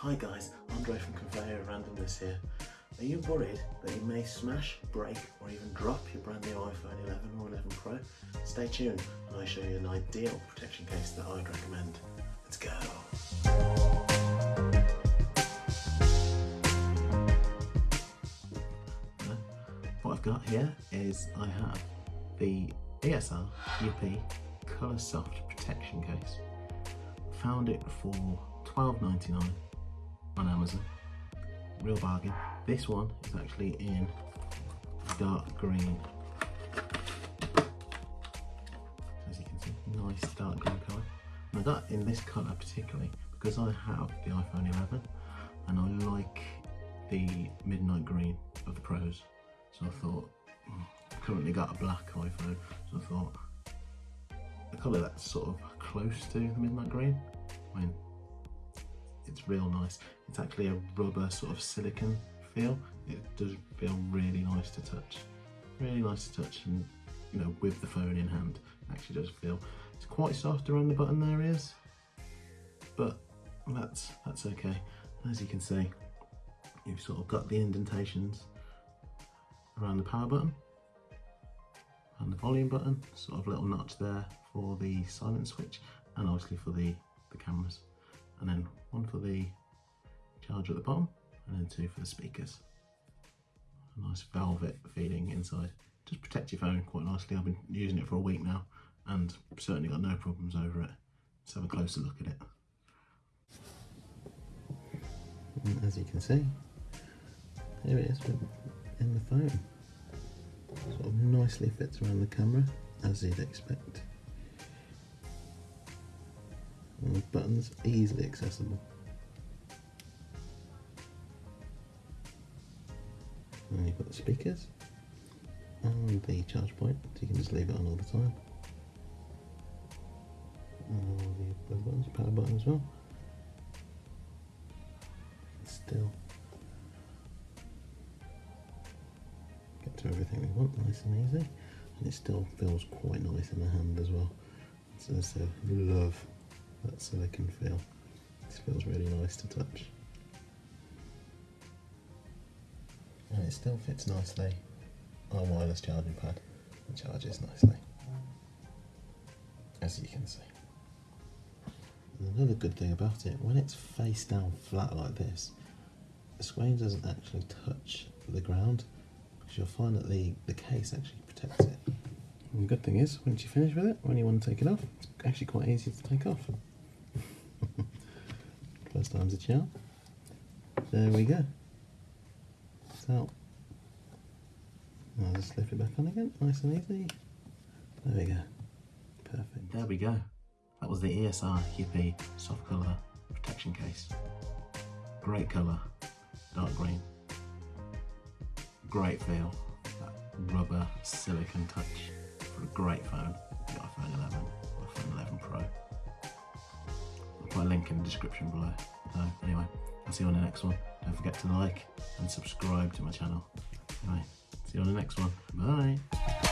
Hi guys, Andre from Conveyor Randomness here. Are you worried that you may smash, break or even drop your brand new iPhone 11 or 11 Pro? Stay tuned and I show you an ideal protection case that I'd recommend. Let's go! What I've got here is I have the ESR Yippee Colour Soft Protection Case. Found it for $12.99 on Amazon. Real bargain. This one is actually in dark green. As you can see, nice dark green colour. And I got in this colour particularly because I have the iPhone 11 and I like the midnight green of the Pros. So I thought, hmm, I've currently got a black iPhone, so I thought a colour that's sort of close to the midnight green, I mean, it's real nice. It's actually a rubber sort of silicon feel. It does feel really nice to touch. Really nice to touch and you know, with the phone in hand, actually does feel. It's quite soft around the button areas, but that's, that's okay. As you can see, you've sort of got the indentations around the power button and the volume button, sort of little notch there for the silent switch and obviously for the, the cameras. And then one for the charger at the bottom and then two for the speakers. A nice velvet feeling inside. Just protect your phone quite nicely. I've been using it for a week now and certainly got no problems over it. Let's have a closer look at it. And as you can see, there it is in the phone. Sort of nicely fits around the camera, as you'd expect. And the buttons easily accessible. And you've got the speakers and the charge point, so you can just leave it on all the time. And all the buttons, power button as well. Still get to everything we want nice and easy and it still feels quite nice in the hand as well so I love that silicon feel this feels really nice to touch and it still fits nicely on a wireless charging pad and charges nicely as you can see another good thing about it when it's face down flat like this the screen doesn't actually touch the ground because you'll find that the, the case actually protects it. And the good thing is, once you finish with it, when you want to take it off, it's actually quite easy to take off. First time's a charm. There we go. So, I'll just slip it back on again, nice and easy. There we go. Perfect. There we go. That was the ESR Yippee soft colour protection case. Great colour, dark green great feel, that rubber silicon touch for a great phone, iPhone 11 iPhone 11 link in the description below. So anyway, I'll see you on the next one. Don't forget to like and subscribe to my channel. Anyway, see you on the next one. Bye.